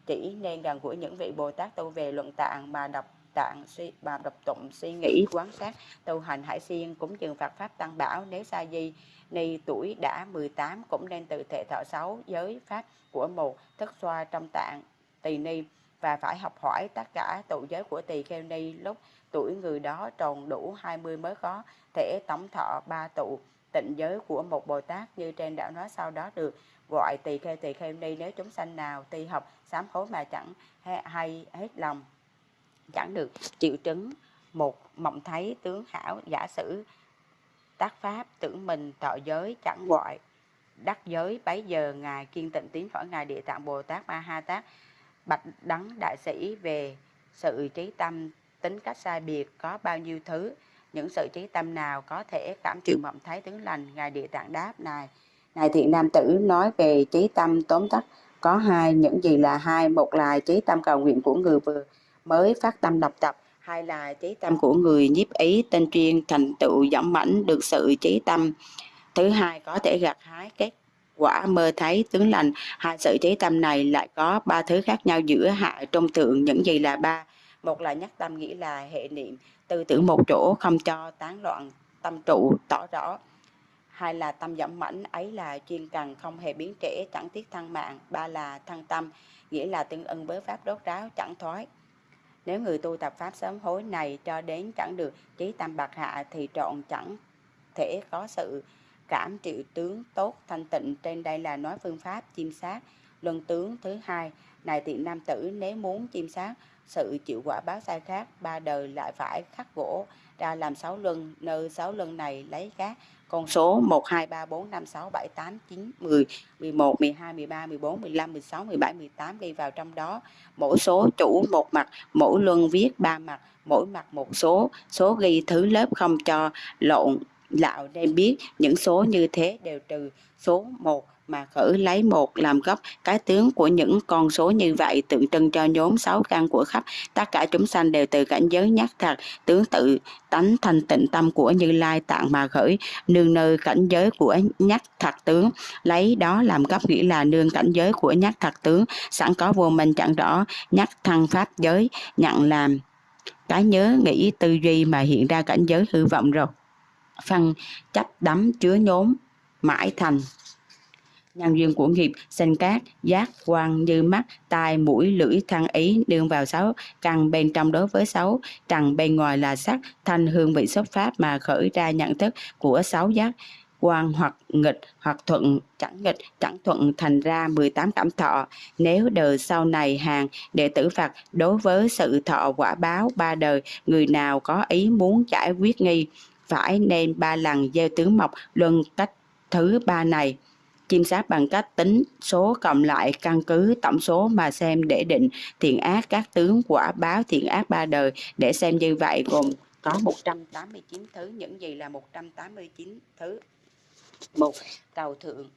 chỉ nên gần gũi những vị bồ tát tu về luận tạng mà đọc tạng suy và đọc tụng suy nghĩ quán sát tu hành hải siêng cúng dường Phật pháp tăng bảo. Nếu sa di ni tuổi đã 18 cũng nên tự thể thọ sáu giới pháp của một thức xoa trong tạng tỳ ni. Và phải học hỏi tất cả tụ giới của tỳ kheo ni lúc tuổi người đó tròn đủ 20 mới có thể tổng thọ ba tụ tịnh giới của một Bồ Tát như trên đã nói sau đó được. Gọi tỳ kheo tỳ kheo, ni nếu chúng sanh nào tuy học, sám hối mà chẳng hay hết lòng, chẳng được triệu chứng một mộng thấy tướng hảo, giả sử tác pháp tưởng mình thọ giới, chẳng gọi đắc giới. Bấy giờ ngài kiên tịnh tiến khỏi ngài địa tạng bồ tát ma ha tát bạch đắng đại sĩ về sự trí tâm tính cách sai biệt có bao nhiêu thứ những sự trí tâm nào có thể cảm chịu mộng thấy tướng lành ngài địa tạng đáp này. Ngài thiện nam tử nói về trí tâm tóm tắt có hai những gì là hai một là trí tâm cầu nguyện của người vừa mới phát tâm đọc tập hai là trí tâm của người nhiếp ý tên chuyên thành tựu dõng mãnh được sự trí tâm. Thứ hai có thể gặt hái kết quả mơ thấy tướng lành hai sự trí tâm này lại có ba thứ khác nhau giữa hạ trung thượng những gì là ba một là nhắc tâm nghĩ là hệ niệm, tư tưởng một chỗ, không cho tán loạn, tâm trụ tỏ rõ. Hai là tâm giảm mãnh ấy là chuyên cần, không hề biến trễ, chẳng tiếc thăng mạng. Ba là thăng tâm, nghĩa là tương ưng với pháp đốt ráo, chẳng thoái. Nếu người tu tập pháp sớm hối này cho đến chẳng được trí tâm bạc hạ thì trọn chẳng thể có sự cảm triệu tướng tốt thanh tịnh. Trên đây là nói phương pháp chiêm sát. Luân tướng thứ hai, này tiện nam tử, nếu muốn chiêm sát sự chịu quả báo sai khác ba đời lại phải khắc gỗ ra làm sáu luân nơi sáu luân này lấy các con số 1, 2, 3, 4, 5, 6, 7, 8, 9, 10, 11, 12, 13, 14, 15, 16, 17, 18 đi vào trong đó. Mỗi số chủ một mặt, mỗi luân viết ba mặt, mỗi mặt một số, số ghi thứ lớp không cho lộn lạo nên biết những số như thế đều trừ số 1 mà khử lấy một làm gốc. Cái tướng của những con số như vậy tượng trưng cho nhóm sáu căn của khắp tất cả chúng sanh đều từ cảnh giới nhắc thật. Tướng tự tánh thanh tịnh tâm của như lai tạng mà khởi, nương nơi cảnh giới của nhắc thật tướng. Lấy đó làm gốc nghĩa là nương cảnh giới của nhắc thật tướng. Sẵn có vô minh chẳng rõ nhắc thăng pháp giới, nhận làm cái nhớ nghĩ tư duy mà hiện ra cảnh giới hư vọng rồi. Phân, chấp đắm chứa nhốn mãi thành nhân duyên của nghiệp sinh cát, giác quan như mắt, tai, mũi, lưỡi, thân, ý đương vào sáu, căn bên trong đối với sáu. Trần bên ngoài là sắc, thanh hương vị xuất pháp mà khởi ra nhận thức của sáu giác quan hoặc nghịch hoặc thuận, chẳng nghịch, chẳng thuận thành ra 18 cảm thọ. Nếu đời sau này hàng đệ tử Phật đối với sự thọ quả báo ba đời, người nào có ý muốn giải quyết nghi, phải nên ba lần gieo tướng mộc luân cách thứ ba này chim sát bằng cách tính số cộng lại căn cứ tổng số mà xem để định thiện ác. Các tướng quả báo thiện ác ba đời. Để xem như vậy, gồm có 189 thứ, những gì là 189 thứ. Một cầu thượng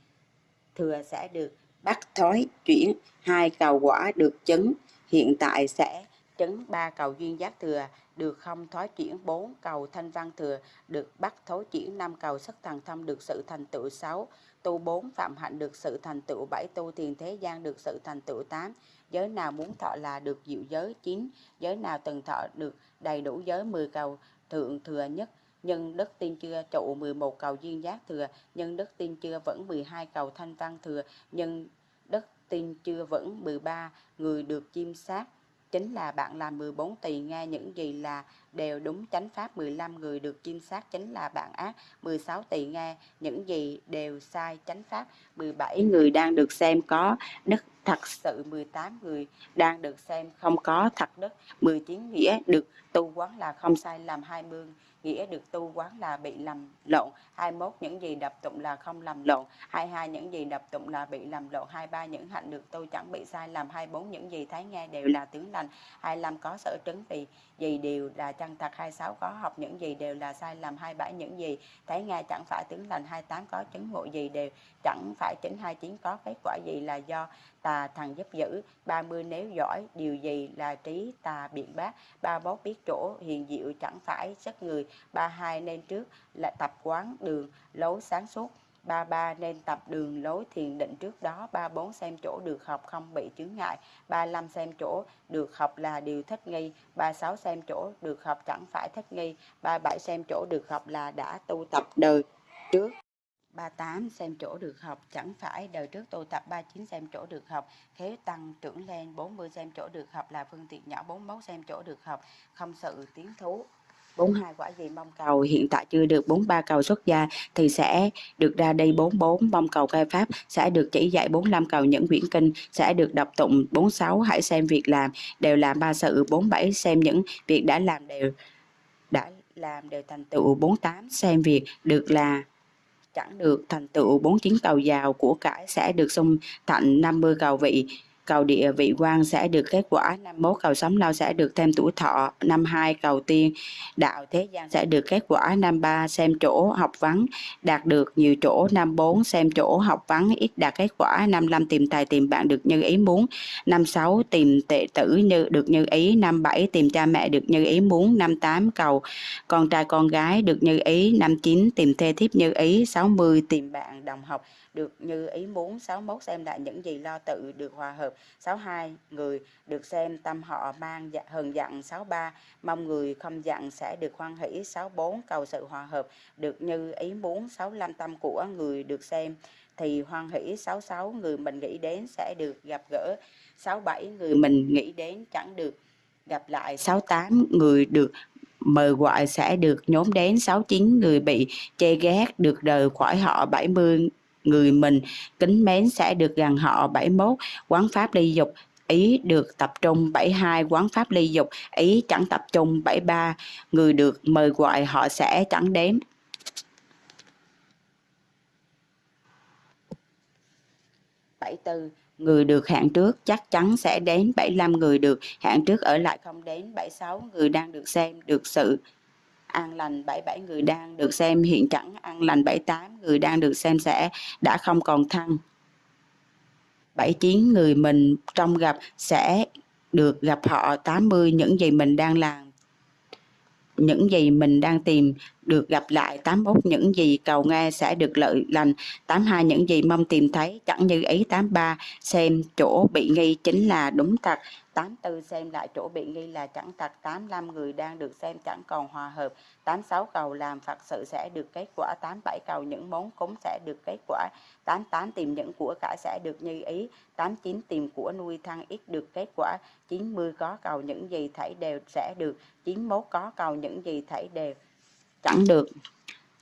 thừa sẽ được bắt thói chuyển. Hai cầu quả được chứng hiện tại sẽ chứng ba cầu duyên giác thừa. Được không thói chuyển, bốn cầu thanh văn thừa. Được bắt thối chuyển, năm cầu sắc thần thông được sự thành tựu sáu tu 4 phạm hạnh được sự thành tựu 7 tu thiền thế gian được sự thành tựu 8 giới nào muốn thọ là được diệu giới 9 giới nào từng thọ được đầy đủ giới, mười cầu thượng thừa nhất, nhân đức tiên chưa trụ 11 cầu duyên giác thừa, nhân đức tiên chưa vẫn 12 cầu thanh văn thừa, nhân đức tiên chưa vẫn 13 người được chim sát chính là bạn làm 14 tỳ, nghe những gì là đều đúng chánh pháp 15 người được chiêm sát, chính là bạn ác. 16 tỳ nghe những gì đều sai chánh pháp 17 người đang được xem có đức thật sự 18 người đang được xem không có thật đức 19 nghĩa được tu quán là không sai làm 20 nghĩa được tu quán là bị lầm lộn. 21 những gì đập tụng là không lầm lộn. 22 những gì đập tụng là bị lầm lộn. 23 những hạnh được tu chẳng bị sai lầm 24 những gì thấy nghe đều là tướng lành. 25 có sở trứng vì gì đều là chân thật. 26 có học những gì đều là sai lầm 27 những gì thấy nghe chẳng phải tướng lành. 28 có chứng ngộ gì đều chẳng phải chính. 29 có kết quả gì là do tà thần giúp giữ 30 nếu giỏi, điều gì là trí tà biện bác. 31 biết chỗ, hiền diệu chẳng phải sức người. 32 nên trước, là tập quán đường, lối sáng suốt. 33 nên tập đường, lối thiền định trước đó. 34 xem chỗ được học không bị chướng ngại. 35 xem chỗ được học là điều thích nghi. 36 xem chỗ được học chẳng phải thích nghi. 37 xem chỗ được học là đã tu tập đời trước. 38 xem chỗ được học, chẳng phải đời trước tôi tập 39 xem chỗ được học thế tăng trưởng lên 40 xem chỗ được học là phương tiện nhỏ 41 xem chỗ được học, không sự tiến thú. 42 quả gì mong cầu, hiện tại chưa được 43 cầu xuất gia thì sẽ được ra đây 44 mong cầu khai pháp sẽ được chỉ dạy 45 cầu những quyển kinh, sẽ được đọc tụng 46 hãy xem việc làm, đều làm ba sự 47 xem những việc đã làm đều, đã làm đều thành tựu 48 xem việc được là chẳng được thành tựu 49 cầu giàu của cải sẽ được xung thạnh 50 cầu vị cầu địa vị quan sẽ được kết quả. Năm mốt cầu sống lâu sẽ được thêm tuổi thọ. Năm hai cầu tiên đạo thế gian sẽ được kết quả. Năm ba xem chỗ học vắng đạt được nhiều chỗ. Năm bốn xem chỗ học vắng ít đạt kết quả. Năm năm tìm tài tìm bạn được như ý muốn. Năm sáu tìm tệ tử như, được như ý. Năm bảy tìm cha mẹ được như ý muốn. Năm tám cầu con trai con gái được như ý. Năm chín tìm thê thiếp như ý. Sáu mươi tìm bạn đồng học được như ý muốn 61 xem lại những gì lo tự được hòa hợp. 62 người được xem tâm họ mang dạ, hờn dặn. 63 mong người không dặn sẽ được hoan hỷ. 64 cầu sự hòa hợp. Được như ý muốn 65 tâm của người được xem thì hoan hỷ. 66 người mình nghĩ đến sẽ được gặp gỡ. 67 người mình nghĩ đến chẳng được gặp lại. 68 người được mời gọi sẽ được nhóm đến. 69 người bị chê ghét được đời khỏi họ. 70 người mình. Kính mến sẽ được gần họ 71 quán pháp ly dục, ý được tập trung 72 quán pháp ly dục, ý chẳng tập trung 73 người được mời gọi họ sẽ chẳng đến bảy từ người được hẹn trước chắc chắn sẽ đến 75 người được, hẹn trước ở lại không đến 76 người đang được xem, được sự an lành 77 người đang được xem hiện chẳng an lành 78 người đang được xem sẽ đã không còn thăng. 79 người mình trong gặp sẽ được gặp họ 80 những gì mình đang làm. Những gì mình đang tìm được gặp lại 81 những gì cầu nghe sẽ được lợi lành. 82 những gì mong tìm thấy, chẳng như ý 83 xem chỗ bị nghi chính là đúng thật. 84 xem lại chỗ bị nghi là chẳng tặc 85 người đang được xem chẳng còn hòa hợp. 86 cầu làm Phật sự sẽ được kết quả. 87 cầu những món cúng sẽ được kết quả. 88 tìm những của cải sẽ được như ý. 89 tìm của nuôi thăng ít được kết quả. 90 có cầu những gì thảy đều sẽ được. 91 có cầu những gì thảy đều chẳng được.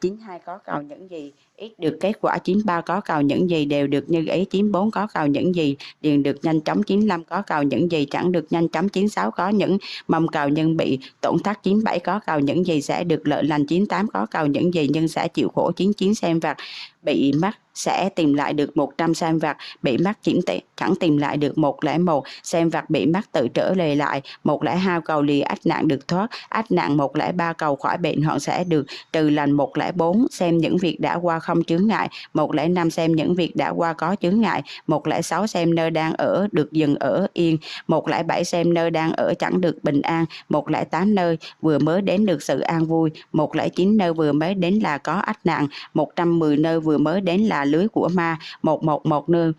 92 có cầu những gì ít được kết quả 93 có cầu những gì, đều được như ý 94 có cầu những gì, điền được nhanh chóng 95 có cầu những gì, chẳng được nhanh chóng 96 có những mầm cầu nhưng bị tổn thất 97 có cầu những gì, sẽ được lợi lành 98 có cầu những gì nhưng sẽ chịu khổ 99 xem vặt, bị mắc sẽ tìm lại được 100 xem vặt, bị mắc chỉ chẳng tìm lại được 101 xem vặt, bị mắc tự trở lề lại 102 cầu lì ách nạn được thoát, ách nạn 103 cầu khỏi bệnh, họ sẽ được trừ lành 104 xem những việc đã qua không chướng ngại. 105 xem những việc đã qua có chướng ngại. 106 xem nơi đang ở được dừng ở yên. 107 xem nơi đang ở chẳng được bình an. 108 nơi vừa mới đến được sự an vui. 109 nơi vừa mới đến là có ách nạn. 110 nơi vừa mới đến là lưới của ma. 111 nơi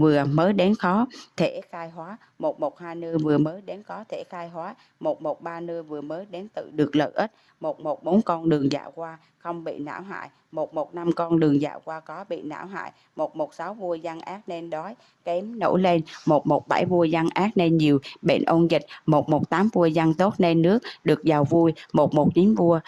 vừa mới đến khó, thể khai hóa. 112 nơi vừa mới đến có, thể khai hóa. 113 nơi vừa mới đến tự được lợi ích. 114 con đường dạo qua, không bị não hại. 115 con đường dạo qua có bị não hại. 116 vua dân ác nên đói, kém nổi lên. 117 vua dân ác nên nhiều, bệnh ôn dịch. 118 vua dân tốt nên nước, được giàu vui. 119 vua,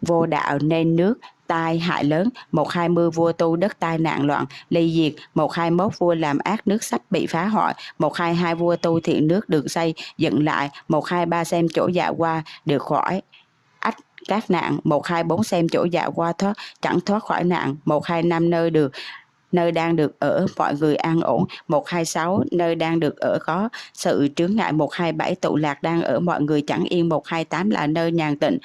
vô đạo nên nước tai hại lớn, 120 vua tu đất tai nạn loạn, ly diệt, 121 vua làm ác nước sách bị phá hoại, 122 vua tu thiện nước được xây, dựng lại, 123 xem chỗ dạ qua được khỏi ách các nạn, 124 xem chỗ dạ qua thoát chẳng thoát khỏi nạn, 125 nơi được nơi đang được ở mọi người an ổn. 126 nơi đang được ở có sự chướng ngại. 127 tụ lạc đang ở mọi người chẳng yên. 128 là nơi nhàn tịnh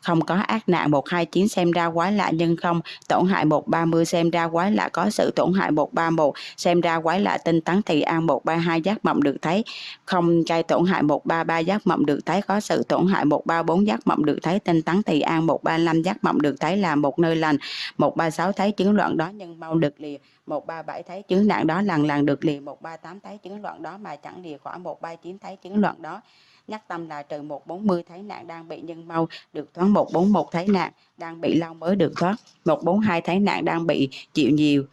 không có ác nạn 129 xem ra quái lạ nhưng không tổn hại 130 xem ra quái lạ có sự tổn hại 131 xem ra quái lạ tinh tấn thì an 132 giác mộng được thấy không gây tổn hại 133 giác mộng được thấy có sự tổn hại 134 giác mộng được thấy tinh tấn thì an 135 giác mộng được thấy là một nơi lành 136 thấy chứng loạn đó nhưng mau được lìa 137 thấy chứng nạn đó lần lần được lìa 138 thấy chứng loạn đó mà chẳng lìa khỏi 139 thấy chứng loạn đó nhắc tâm là trừ 140 thấy nạn đang bị nhân mau được thoát 141 thấy nạn đang bị lao mới được thoát. 142 thấy nạn đang bị chịu nhiều.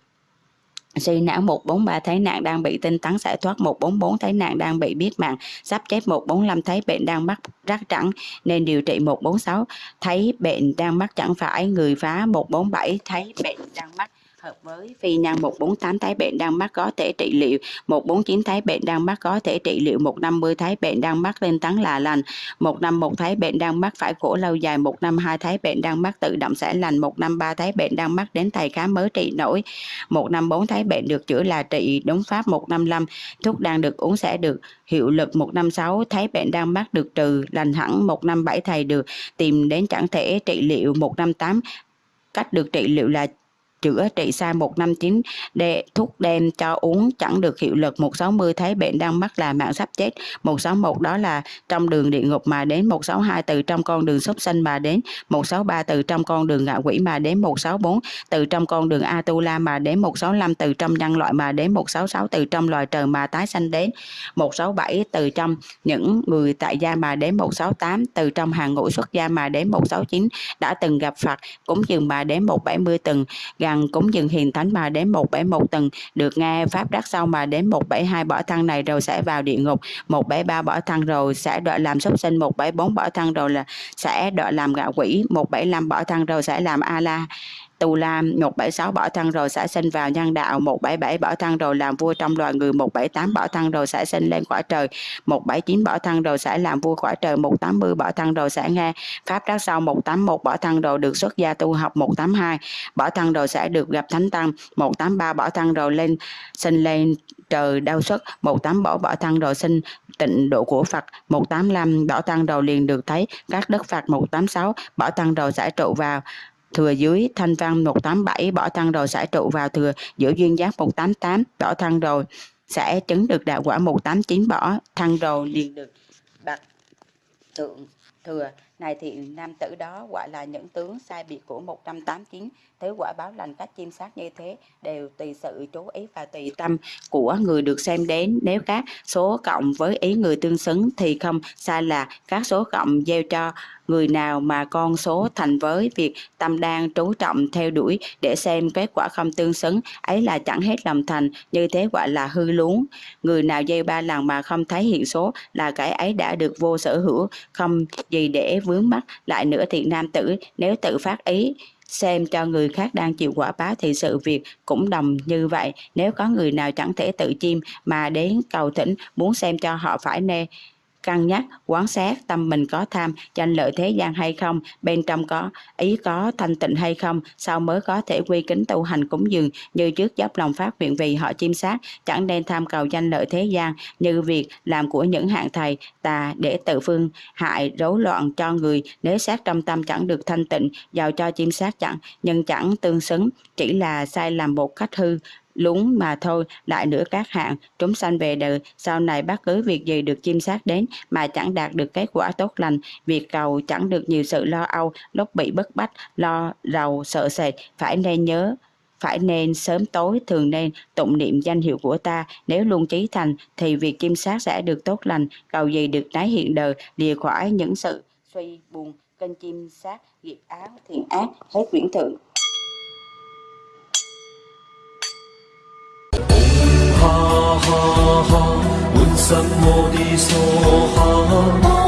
Suy não 143 thấy nạn đang bị tinh tấn giải thoát. 144 thấy nạn đang bị biết mạng. Sắp chết 145 thấy bệnh đang mắc rắc trắng nên điều trị 146 thấy bệnh đang mắc chẳng phải. Người phá 147 thấy bệnh đang mắc hợp với phi nhân 148 thái bệnh đang mắc có thể trị liệu. 149 thái bệnh đang mắc có thể trị liệu. 150 thái bệnh đang mắc lên tấn là lành. 151 thái bệnh đang mắc phải khổ lâu dài. 152 thái bệnh đang mắc tự động sẽ lành. 153 thái bệnh đang mắc đến thầy khám mới trị nổi. 154 thái bệnh được chữa là trị, đúng pháp. 155 thuốc đang được uống sẽ được hiệu lực. 156 thấy bệnh đang mắc được trừ lành hẳn. 157 thầy được tìm đến chẳng thể trị liệu. 158 cách được trị liệu là chữa trị sai 159 để thuốc đem cho uống chẳng được hiệu lực 160 thấy bệnh đang mắc là mạng sắp chết 161 đó là trong đường địa ngục mà đến 162 từ trong con đường súc sanh mà đến 163 từ trong con đường ngạ quỷ mà đến 164 từ trong con đường Atula mà đến 165 từ trong nhân loại mà đến 166 từ trong loài trời mà tái sanh đến 167 từ trong những người tại gia mà đến 168 từ trong hàng ngũ xuất gia mà đến 169 đã từng gặp Phật cũng dừng mà đến 170 từng gặp rằng cúng dường hiền thánh mà đến 171 tầng. Được nghe pháp đắc sau mà đến 172 bỏ thân này rồi sẽ vào địa ngục. 173 bỏ thân rồi sẽ đợi làm súc sinh. 174 bỏ thân rồi là sẽ đợi làm gạo quỷ. 175 bỏ thân rồi sẽ làm a la. Tù Lam 176 bỏ thân rồi xả sinh vào nhân đạo 177 bỏ thân rồi làm vua trong loài người 178 bỏ thân rồi xả sinh lên quả trời 179 bỏ thân rồi xả làm vua quả trời 180 bỏ thân rồi xả nghe pháp đắc sau 181 bỏ thân rồi được xuất gia tu học 182 bỏ thân rồi sẽ được gặp thánh tăng 183 bỏ thân rồi lên sinh lên trời đau xuất 18 bỏ bỏ thân rồi sinh tịnh độ của Phật 185 bỏ thân rồi liền được thấy các đức Phật 186 bỏ thân rồi giải trụ vào thừa dưới, thanh văn 187 bỏ thân rồi sẽ trụ vào thừa giữa duyên giác 188 bỏ thân rồi sẽ chứng được đạo quả 189 bỏ thân rồi liền được bạc thượng thừa. Này thì nam tử đó gọi là những tướng sai biệt của 189 Thế quả báo lành các chim sát như thế đều tùy sự chú ý và tùy tâm của người được xem đến. Nếu các số cộng với ý người tương xứng thì không sai là các số cộng gieo cho người nào mà con số thành với việc tâm đang chú trọng theo đuổi để xem kết quả không tương xứng. Ấy là chẳng hết lòng thành như thế gọi là hư luống. Người nào gieo ba lần mà không thấy hiện số là cái ấy đã được vô sở hữu không gì để vướng mắc. Lại nữa thì nam tử nếu tự phát ý xem cho người khác đang chịu quả báo thì sự việc cũng đồng như vậy. Nếu có người nào chẳng thể tự chim mà đến cầu thỉnh, muốn xem cho họ phải nê cân nhắc quán sát tâm mình có tham, tranh lợi thế gian hay không, bên trong có ý có thanh tịnh hay không sau mới có thể quy kính tu hành cúng dường như trước dốc lòng phát nguyện vì họ chim sát, chẳng nên tham cầu danh lợi thế gian như việc làm của những hạng thầy, tà để tự phương hại, rối loạn cho người nếu sát trong tâm chẳng được thanh tịnh, giàu cho chim sát chẳng, nhưng chẳng tương xứng, chỉ là sai làm một cách hư lúng mà thôi, lại nữa các hạng chúng sanh về đời. Sau này bất cứ việc gì được chim sát đến mà chẳng đạt được kết quả tốt lành. Việc cầu chẳng được nhiều sự lo âu, lúc bị bức bách, lo rầu, sợ sệt, phải nên nhớ, phải nên sớm tối thường nên tụng niệm danh hiệu của ta. Nếu luôn trí thành, thì việc chim sát sẽ được tốt lành. Cầu gì được tái hiện đời, lìa khỏi những sự suy buồn. Kênh chim sát, nghiệp áo thiện ác, hết quyển thượng ha ha, un mô đi so.